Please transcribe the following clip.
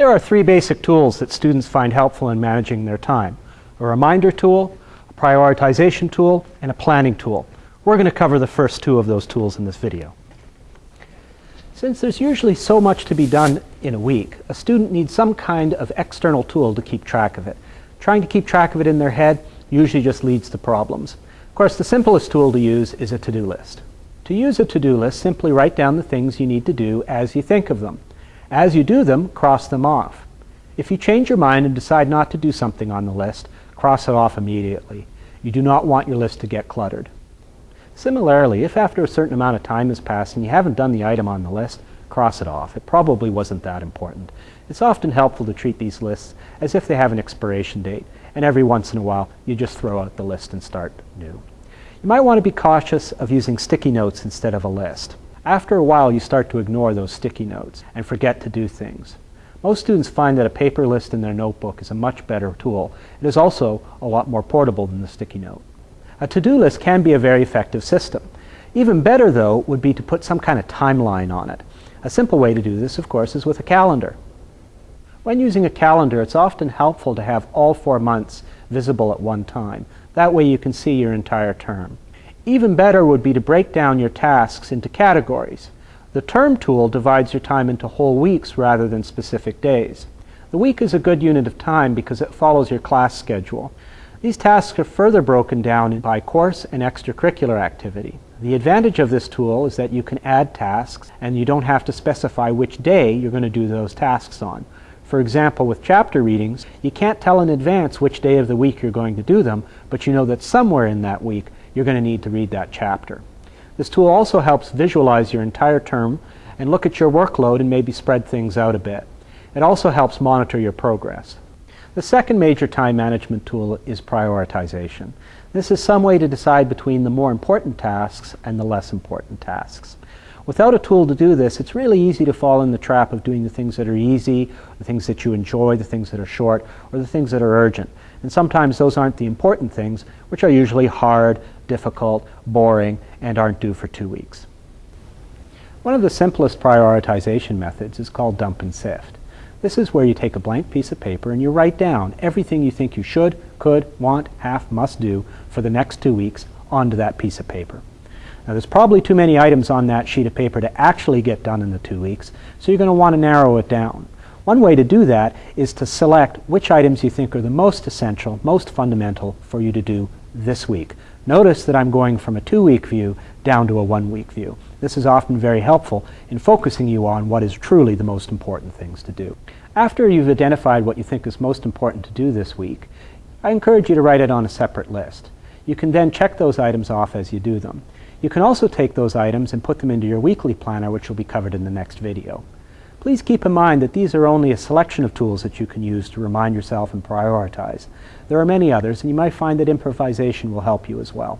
There are three basic tools that students find helpful in managing their time. A reminder tool, a prioritization tool, and a planning tool. We're going to cover the first two of those tools in this video. Since there's usually so much to be done in a week, a student needs some kind of external tool to keep track of it. Trying to keep track of it in their head usually just leads to problems. Of course, the simplest tool to use is a to-do list. To use a to-do list, simply write down the things you need to do as you think of them. As you do them, cross them off. If you change your mind and decide not to do something on the list, cross it off immediately. You do not want your list to get cluttered. Similarly, if after a certain amount of time has passed and you haven't done the item on the list, cross it off. It probably wasn't that important. It's often helpful to treat these lists as if they have an expiration date, and every once in a while you just throw out the list and start new. You might want to be cautious of using sticky notes instead of a list. After a while, you start to ignore those sticky notes and forget to do things. Most students find that a paper list in their notebook is a much better tool. It is also a lot more portable than the sticky note. A to-do list can be a very effective system. Even better, though, would be to put some kind of timeline on it. A simple way to do this, of course, is with a calendar. When using a calendar, it's often helpful to have all four months visible at one time. That way you can see your entire term. Even better would be to break down your tasks into categories. The term tool divides your time into whole weeks rather than specific days. The week is a good unit of time because it follows your class schedule. These tasks are further broken down by course and extracurricular activity. The advantage of this tool is that you can add tasks and you don't have to specify which day you're going to do those tasks on. For example, with chapter readings, you can't tell in advance which day of the week you're going to do them, but you know that somewhere in that week you're going to need to read that chapter. This tool also helps visualize your entire term and look at your workload and maybe spread things out a bit. It also helps monitor your progress. The second major time management tool is prioritization. This is some way to decide between the more important tasks and the less important tasks. Without a tool to do this, it's really easy to fall in the trap of doing the things that are easy, the things that you enjoy, the things that are short, or the things that are urgent. And sometimes those aren't the important things, which are usually hard, difficult, boring, and aren't due for two weeks. One of the simplest prioritization methods is called dump and sift. This is where you take a blank piece of paper and you write down everything you think you should, could, want, have, must do for the next two weeks onto that piece of paper. Now there's probably too many items on that sheet of paper to actually get done in the two weeks, so you're going to want to narrow it down. One way to do that is to select which items you think are the most essential, most fundamental for you to do this week. Notice that I'm going from a two-week view down to a one-week view. This is often very helpful in focusing you on what is truly the most important things to do. After you've identified what you think is most important to do this week, I encourage you to write it on a separate list. You can then check those items off as you do them. You can also take those items and put them into your weekly planner, which will be covered in the next video. Please keep in mind that these are only a selection of tools that you can use to remind yourself and prioritize. There are many others, and you might find that improvisation will help you as well.